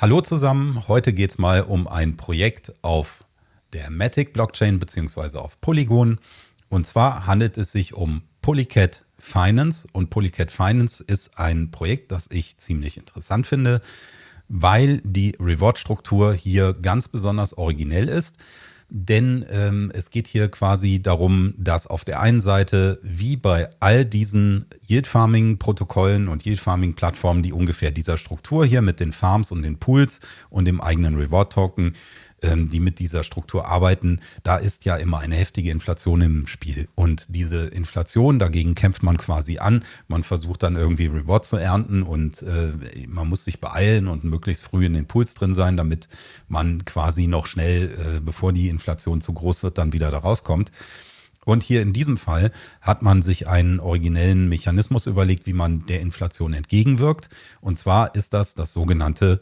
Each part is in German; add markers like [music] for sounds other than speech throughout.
Hallo zusammen, heute geht es mal um ein Projekt auf der Matic Blockchain bzw. auf Polygon. Und zwar handelt es sich um Polycat Finance und Polycat Finance ist ein Projekt, das ich ziemlich interessant finde, weil die Reward-Struktur hier ganz besonders originell ist. Denn ähm, es geht hier quasi darum, dass auf der einen Seite, wie bei all diesen Yield-Farming-Protokollen und Yield-Farming-Plattformen, die ungefähr dieser Struktur hier mit den Farms und den Pools und dem eigenen Reward-Token ähm, die mit dieser Struktur arbeiten, da ist ja immer eine heftige Inflation im Spiel. Und diese Inflation, dagegen kämpft man quasi an. Man versucht dann irgendwie Reward zu ernten und äh, man muss sich beeilen und möglichst früh in den Pools drin sein, damit man quasi noch schnell, äh, bevor die Inflation zu groß wird, dann wieder da rauskommt. Und hier in diesem Fall hat man sich einen originellen Mechanismus überlegt, wie man der Inflation entgegenwirkt. Und zwar ist das das sogenannte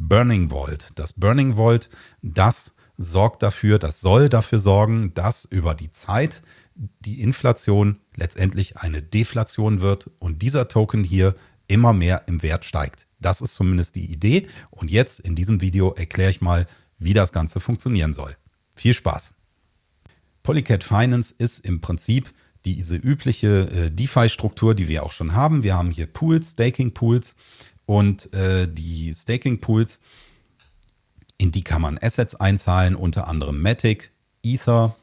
Burning Vault. Das Burning Vault, das sorgt dafür, das soll dafür sorgen, dass über die Zeit die Inflation letztendlich eine Deflation wird und dieser Token hier immer mehr im Wert steigt. Das ist zumindest die Idee und jetzt in diesem Video erkläre ich mal, wie das Ganze funktionieren soll. Viel Spaß! Polycat Finance ist im Prinzip diese übliche äh, DeFi-Struktur, die wir auch schon haben. Wir haben hier Pools, Staking-Pools und äh, die Staking Pools, in die kann man Assets einzahlen, unter anderem Matic, Ether,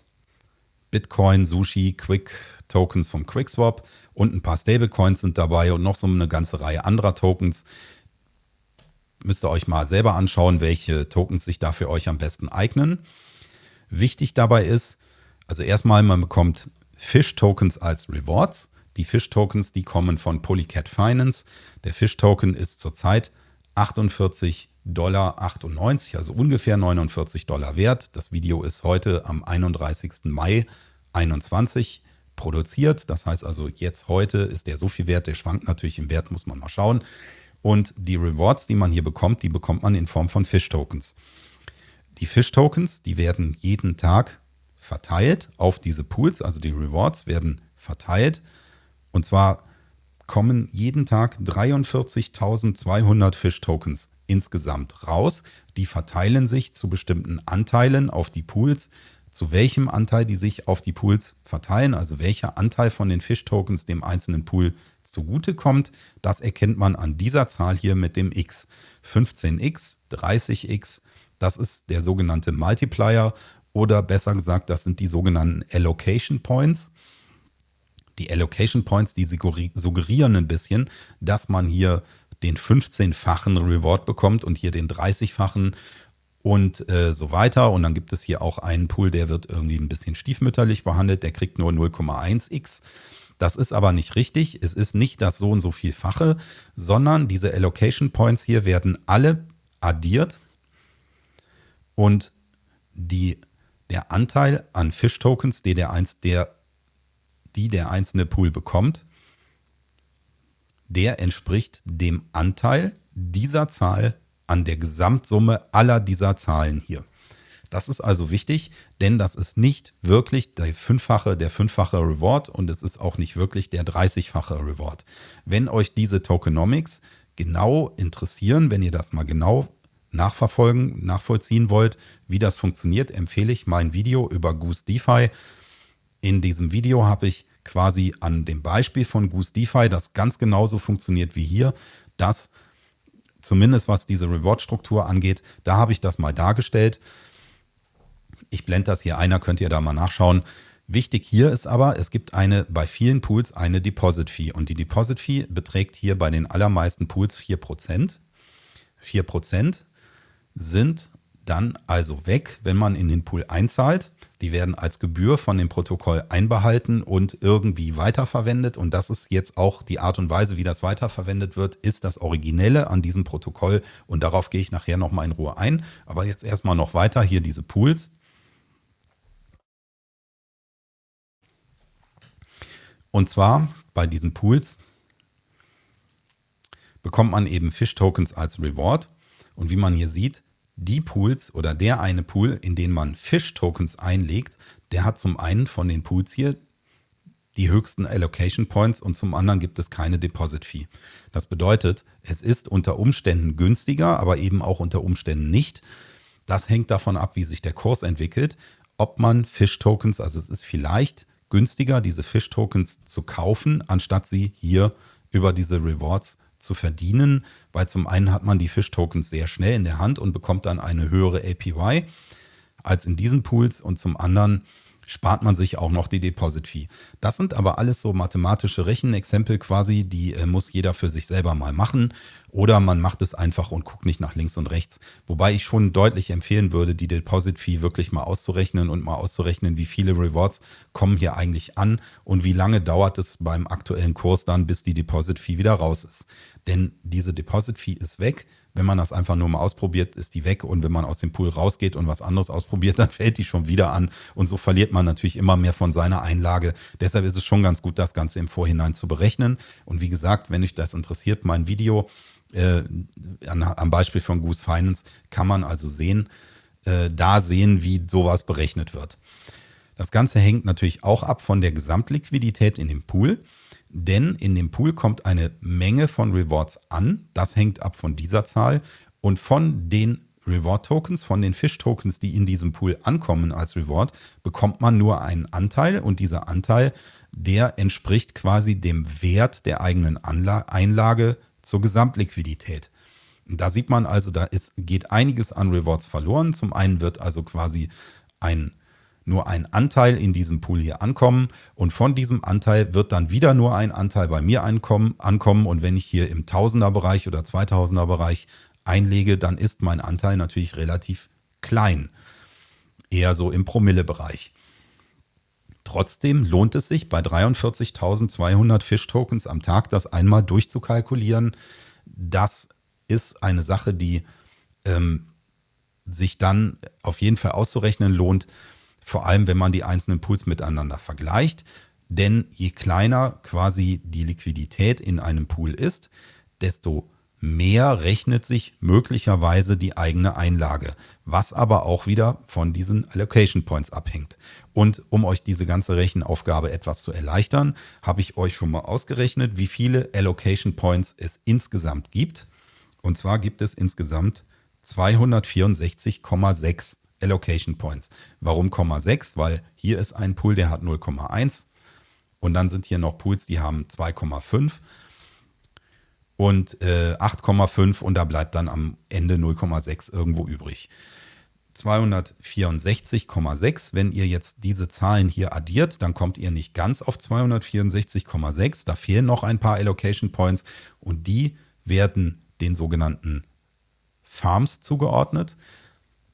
Bitcoin, Sushi, Quick Tokens vom QuickSwap und ein paar Stablecoins sind dabei und noch so eine ganze Reihe anderer Tokens. Müsst ihr euch mal selber anschauen, welche Tokens sich da für euch am besten eignen. Wichtig dabei ist, also erstmal, man bekommt Fish-Tokens als Rewards. Die Fish-Tokens, die kommen von Polycat Finance. Der Fish-Token ist zurzeit 48 Dollar 98, also ungefähr 49 Dollar wert. Das Video ist heute am 31. Mai 21 produziert. Das heißt also jetzt heute ist der so viel wert, der schwankt natürlich im Wert, muss man mal schauen. Und die Rewards, die man hier bekommt, die bekommt man in Form von Fish-Tokens. Die Fish-Tokens, die werden jeden Tag verteilt auf diese Pools, also die Rewards werden verteilt und zwar kommen jeden Tag 43.200 Fish-Tokens insgesamt raus. Die verteilen sich zu bestimmten Anteilen auf die Pools. Zu welchem Anteil die sich auf die Pools verteilen, also welcher Anteil von den Fish-Tokens dem einzelnen Pool zugutekommt, das erkennt man an dieser Zahl hier mit dem X. 15x, 30x, das ist der sogenannte Multiplier oder besser gesagt, das sind die sogenannten Allocation Points. Die Allocation Points, die suggerieren ein bisschen, dass man hier den 15-fachen Reward bekommt und hier den 30-fachen und äh, so weiter. Und dann gibt es hier auch einen Pool, der wird irgendwie ein bisschen stiefmütterlich behandelt, der kriegt nur 0,1x. Das ist aber nicht richtig. Es ist nicht das so und so vielfache, sondern diese Allocation Points hier werden alle addiert und die, der Anteil an Fish Tokens, der, der, eins, der die der einzelne Pool bekommt, der entspricht dem Anteil dieser Zahl an der Gesamtsumme aller dieser Zahlen hier. Das ist also wichtig, denn das ist nicht wirklich der fünffache, der fünffache Reward und es ist auch nicht wirklich der 30-fache Reward. Wenn euch diese Tokenomics genau interessieren, wenn ihr das mal genau nachverfolgen, nachvollziehen wollt, wie das funktioniert, empfehle ich mein Video über Goose DeFi. In diesem Video habe ich quasi an dem Beispiel von Goose DeFi, das ganz genauso funktioniert wie hier, dass zumindest was diese Reward-Struktur angeht, da habe ich das mal dargestellt. Ich blende das hier ein, da könnt ihr da mal nachschauen. Wichtig hier ist aber, es gibt eine bei vielen Pools eine Deposit Fee und die Deposit Fee beträgt hier bei den allermeisten Pools 4%. 4% sind dann also weg, wenn man in den Pool einzahlt. Die werden als Gebühr von dem Protokoll einbehalten und irgendwie weiterverwendet. Und das ist jetzt auch die Art und Weise, wie das weiterverwendet wird, ist das Originelle an diesem Protokoll. Und darauf gehe ich nachher nochmal in Ruhe ein. Aber jetzt erstmal noch weiter hier diese Pools. Und zwar bei diesen Pools bekommt man eben Fish-Tokens als Reward. Und wie man hier sieht, die Pools oder der eine Pool, in den man Fish-Tokens einlegt, der hat zum einen von den Pools hier die höchsten Allocation Points und zum anderen gibt es keine Deposit Fee. Das bedeutet, es ist unter Umständen günstiger, aber eben auch unter Umständen nicht. Das hängt davon ab, wie sich der Kurs entwickelt, ob man Fish-Tokens, also es ist vielleicht günstiger, diese Fish-Tokens zu kaufen, anstatt sie hier über diese Rewards zu verdienen, weil zum einen hat man die Fish-Tokens sehr schnell in der Hand und bekommt dann eine höhere APY als in diesen Pools und zum anderen spart man sich auch noch die Deposit Fee. Das sind aber alles so mathematische Rechenexempel quasi, die äh, muss jeder für sich selber mal machen oder man macht es einfach und guckt nicht nach links und rechts. Wobei ich schon deutlich empfehlen würde, die Deposit Fee wirklich mal auszurechnen und mal auszurechnen, wie viele Rewards kommen hier eigentlich an und wie lange dauert es beim aktuellen Kurs dann, bis die Deposit Fee wieder raus ist. Denn diese Deposit Fee ist weg wenn man das einfach nur mal ausprobiert, ist die weg. Und wenn man aus dem Pool rausgeht und was anderes ausprobiert, [laughs] dann fällt die schon wieder an. Und so verliert man natürlich immer mehr von seiner Einlage. Deshalb ist es schon ganz gut, das Ganze im Vorhinein zu berechnen. Und wie gesagt, wenn euch das interessiert, mein Video äh, an, am Beispiel von Goose Finance kann man also sehen, äh, da sehen, wie sowas berechnet wird. Das Ganze hängt natürlich auch ab von der Gesamtliquidität in dem Pool denn in dem Pool kommt eine Menge von Rewards an. Das hängt ab von dieser Zahl und von den Reward-Tokens, von den Fish-Tokens, die in diesem Pool ankommen als Reward, bekommt man nur einen Anteil und dieser Anteil, der entspricht quasi dem Wert der eigenen Anla Einlage zur Gesamtliquidität. Da sieht man also, da ist, geht einiges an Rewards verloren. Zum einen wird also quasi ein nur ein Anteil in diesem Pool hier ankommen und von diesem Anteil wird dann wieder nur ein Anteil bei mir ankommen, ankommen und wenn ich hier im Tausender-Bereich oder 2000er-Bereich einlege, dann ist mein Anteil natürlich relativ klein, eher so im Promille-Bereich. Trotzdem lohnt es sich bei 43.200 Fish-Tokens am Tag, das einmal durchzukalkulieren. Das ist eine Sache, die ähm, sich dann auf jeden Fall auszurechnen lohnt vor allem wenn man die einzelnen Pools miteinander vergleicht. Denn je kleiner quasi die Liquidität in einem Pool ist, desto mehr rechnet sich möglicherweise die eigene Einlage, was aber auch wieder von diesen Allocation Points abhängt. Und um euch diese ganze Rechenaufgabe etwas zu erleichtern, habe ich euch schon mal ausgerechnet, wie viele Allocation Points es insgesamt gibt. Und zwar gibt es insgesamt 264,6 Allocation Points. Warum 0,6? Weil hier ist ein Pool, der hat 0,1 und dann sind hier noch Pools, die haben 2,5 und äh, 8,5 und da bleibt dann am Ende 0,6 irgendwo übrig. 264,6. Wenn ihr jetzt diese Zahlen hier addiert, dann kommt ihr nicht ganz auf 264,6. Da fehlen noch ein paar Allocation Points und die werden den sogenannten Farms zugeordnet.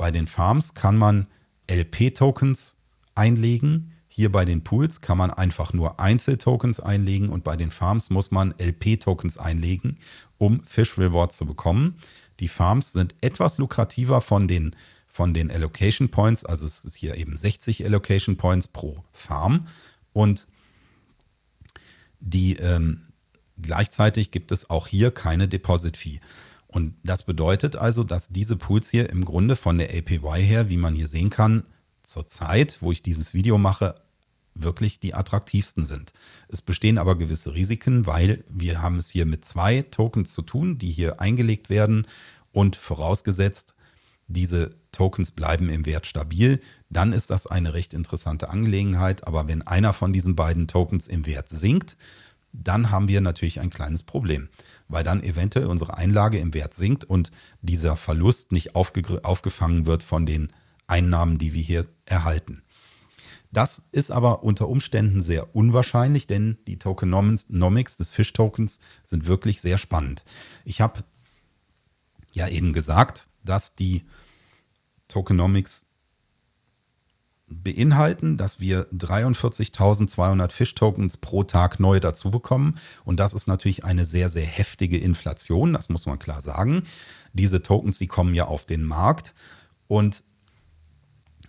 Bei den Farms kann man LP-Tokens einlegen. Hier bei den Pools kann man einfach nur Einzeltokens einlegen und bei den Farms muss man LP-Tokens einlegen, um Fish Rewards zu bekommen. Die Farms sind etwas lukrativer von den, von den Allocation Points, also es ist hier eben 60 Allocation Points pro Farm und die ähm, gleichzeitig gibt es auch hier keine Deposit Fee. Und das bedeutet also, dass diese Pools hier im Grunde von der APY her, wie man hier sehen kann, zur Zeit, wo ich dieses Video mache, wirklich die attraktivsten sind. Es bestehen aber gewisse Risiken, weil wir haben es hier mit zwei Tokens zu tun, die hier eingelegt werden und vorausgesetzt, diese Tokens bleiben im Wert stabil, dann ist das eine recht interessante Angelegenheit. Aber wenn einer von diesen beiden Tokens im Wert sinkt, dann haben wir natürlich ein kleines Problem weil dann eventuell unsere Einlage im Wert sinkt und dieser Verlust nicht aufgefangen wird von den Einnahmen, die wir hier erhalten. Das ist aber unter Umständen sehr unwahrscheinlich, denn die Tokenomics des Fish-Tokens sind wirklich sehr spannend. Ich habe ja eben gesagt, dass die Tokenomics beinhalten, dass wir 43.200 Fish-Tokens pro Tag neu dazu bekommen. Und das ist natürlich eine sehr, sehr heftige Inflation, das muss man klar sagen. Diese Tokens, die kommen ja auf den Markt und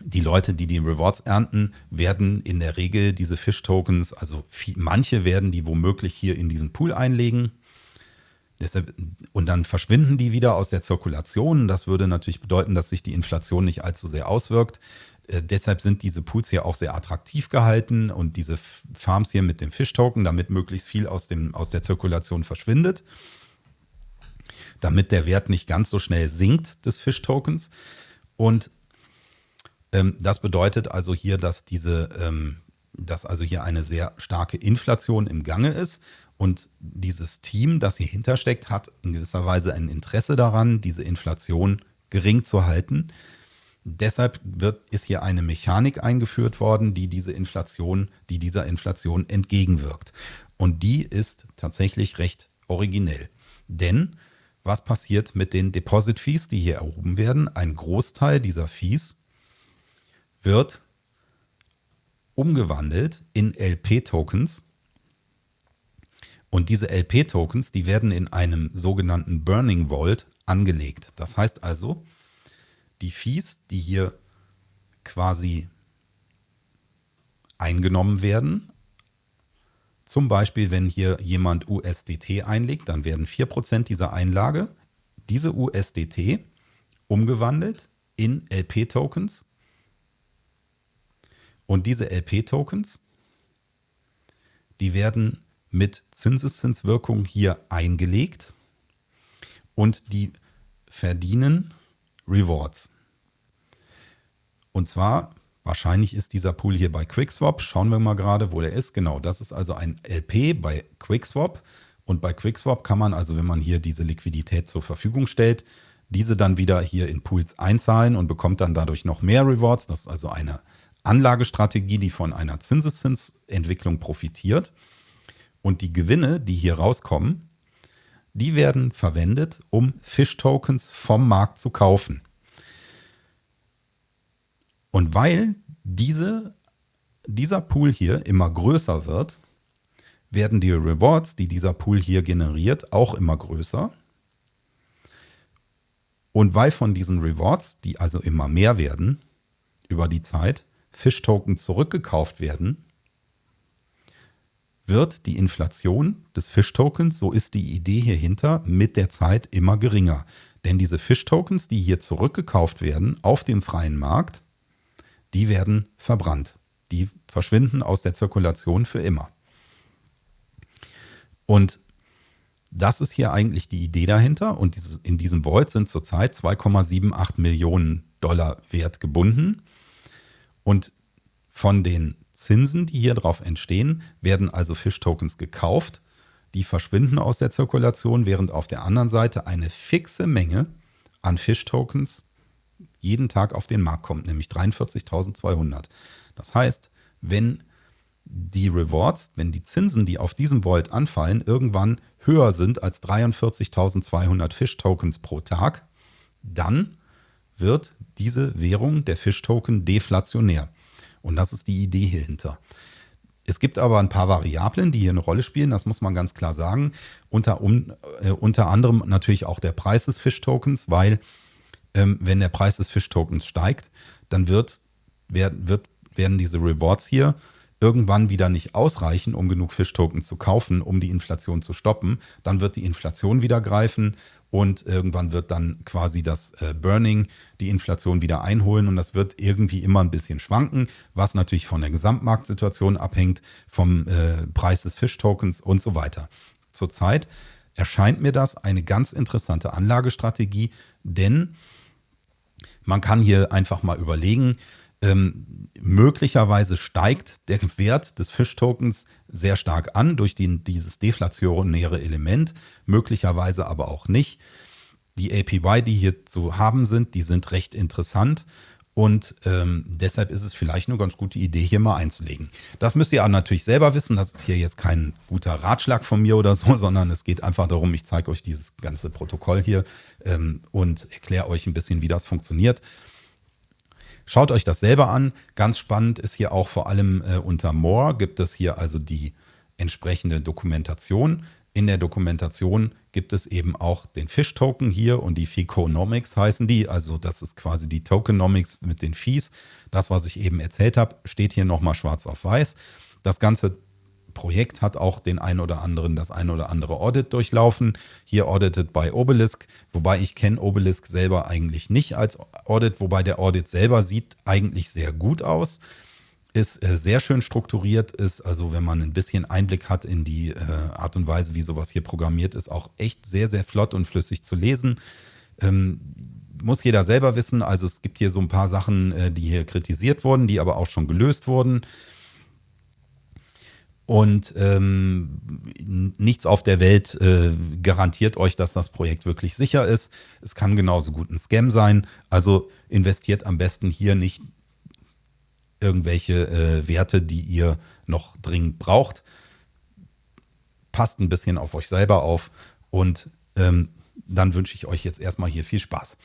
die Leute, die die Rewards ernten, werden in der Regel diese Fish-Tokens, also viel, manche werden die womöglich hier in diesen Pool einlegen. Und dann verschwinden die wieder aus der Zirkulation. Das würde natürlich bedeuten, dass sich die Inflation nicht allzu sehr auswirkt. Äh, deshalb sind diese Pools hier auch sehr attraktiv gehalten und diese Farms hier mit dem Fish-Token, damit möglichst viel aus, dem, aus der Zirkulation verschwindet, damit der Wert nicht ganz so schnell sinkt des Fish-Tokens. Und ähm, das bedeutet also hier, dass diese, ähm, dass also hier eine sehr starke Inflation im Gange ist. Und dieses Team, das hier hintersteckt, hat in gewisser Weise ein Interesse daran, diese Inflation gering zu halten. Deshalb wird, ist hier eine Mechanik eingeführt worden, die diese Inflation, die dieser Inflation entgegenwirkt. Und die ist tatsächlich recht originell. Denn was passiert mit den Deposit Fees, die hier erhoben werden? Ein Großteil dieser Fees wird umgewandelt in LP-Tokens. Und diese LP-Tokens, die werden in einem sogenannten Burning Vault angelegt. Das heißt also, die Fees, die hier quasi eingenommen werden, zum Beispiel, wenn hier jemand USDT einlegt, dann werden 4% dieser Einlage, diese USDT, umgewandelt in LP-Tokens. Und diese LP-Tokens, die werden mit Zinseszinswirkung hier eingelegt und die verdienen Rewards. Und zwar, wahrscheinlich ist dieser Pool hier bei QuickSwap. Schauen wir mal gerade, wo der ist. Genau, das ist also ein LP bei QuickSwap. Und bei QuickSwap kann man also, wenn man hier diese Liquidität zur Verfügung stellt, diese dann wieder hier in Pools einzahlen und bekommt dann dadurch noch mehr Rewards. Das ist also eine Anlagestrategie, die von einer Zinseszinsentwicklung profitiert. Und die Gewinne, die hier rauskommen, die werden verwendet, um Fish-Tokens vom Markt zu kaufen. Und weil diese, dieser Pool hier immer größer wird, werden die Rewards, die dieser Pool hier generiert, auch immer größer. Und weil von diesen Rewards, die also immer mehr werden über die Zeit, Fish-Token zurückgekauft werden, wird die Inflation des Fish-Tokens, so ist die Idee hierhinter, mit der Zeit immer geringer. Denn diese Fish-Tokens, die hier zurückgekauft werden auf dem freien Markt, die werden verbrannt. Die verschwinden aus der Zirkulation für immer. Und das ist hier eigentlich die Idee dahinter. Und in diesem Vault sind zurzeit 2,78 Millionen Dollar wert gebunden. Und von den Zinsen, die hier drauf entstehen, werden also Fish-Tokens gekauft. Die verschwinden aus der Zirkulation, während auf der anderen Seite eine fixe Menge an Fish-Tokens jeden Tag auf den Markt kommt, nämlich 43.200. Das heißt, wenn die Rewards, wenn die Zinsen, die auf diesem Vault anfallen, irgendwann höher sind als 43.200 Fish-Tokens pro Tag, dann wird diese Währung, der Fish-Token, deflationär. Und das ist die Idee hierhinter. Es gibt aber ein paar Variablen, die hier eine Rolle spielen, das muss man ganz klar sagen. Unter, um, äh, unter anderem natürlich auch der Preis des Fish-Tokens, weil ähm, wenn der Preis des Fish-Tokens steigt, dann wird, wird, werden diese Rewards hier irgendwann wieder nicht ausreichen, um genug Fish-Tokens zu kaufen, um die Inflation zu stoppen. Dann wird die Inflation wieder greifen und irgendwann wird dann quasi das äh, Burning die Inflation wieder einholen und das wird irgendwie immer ein bisschen schwanken, was natürlich von der Gesamtmarktsituation abhängt, vom äh, Preis des Fish-Tokens und so weiter. Zurzeit erscheint mir das eine ganz interessante Anlagestrategie, denn man kann hier einfach mal überlegen, ähm, möglicherweise steigt der Wert des Fish-Tokens sehr stark an durch die, dieses deflationäre Element, möglicherweise aber auch nicht. Die APY, die hier zu haben sind, die sind recht interessant und ähm, deshalb ist es vielleicht eine ganz gute Idee, hier mal einzulegen. Das müsst ihr auch natürlich selber wissen. Das ist hier jetzt kein guter Ratschlag von mir oder so, [laughs] sondern es geht einfach darum, ich zeige euch dieses ganze Protokoll hier ähm, und erkläre euch ein bisschen, wie das funktioniert. Schaut euch das selber an. Ganz spannend ist hier auch vor allem äh, unter More gibt es hier also die entsprechende Dokumentation. In der Dokumentation gibt es eben auch den Fish-Token hier und die Ficonomics heißen die. Also das ist quasi die Tokenomics mit den Fees. Das, was ich eben erzählt habe, steht hier nochmal schwarz auf weiß. Das Ganze Projekt hat auch den ein oder anderen, das ein oder andere Audit durchlaufen. Hier audited bei Obelisk, wobei ich kenne Obelisk selber eigentlich nicht als Audit, wobei der Audit selber sieht eigentlich sehr gut aus ist äh, sehr schön strukturiert, ist also, wenn man ein bisschen Einblick hat in die äh, Art und Weise, wie sowas hier programmiert ist, auch echt sehr, sehr flott und flüssig zu lesen. Ähm, muss jeder selber wissen. Also es gibt hier so ein paar Sachen, äh, die hier kritisiert wurden, die aber auch schon gelöst wurden. Und ähm, nichts auf der Welt äh, garantiert euch, dass das Projekt wirklich sicher ist. Es kann genauso gut ein Scam sein. Also investiert am besten hier nicht irgendwelche äh, Werte, die ihr noch dringend braucht. Passt ein bisschen auf euch selber auf und ähm, dann wünsche ich euch jetzt erstmal hier viel Spaß.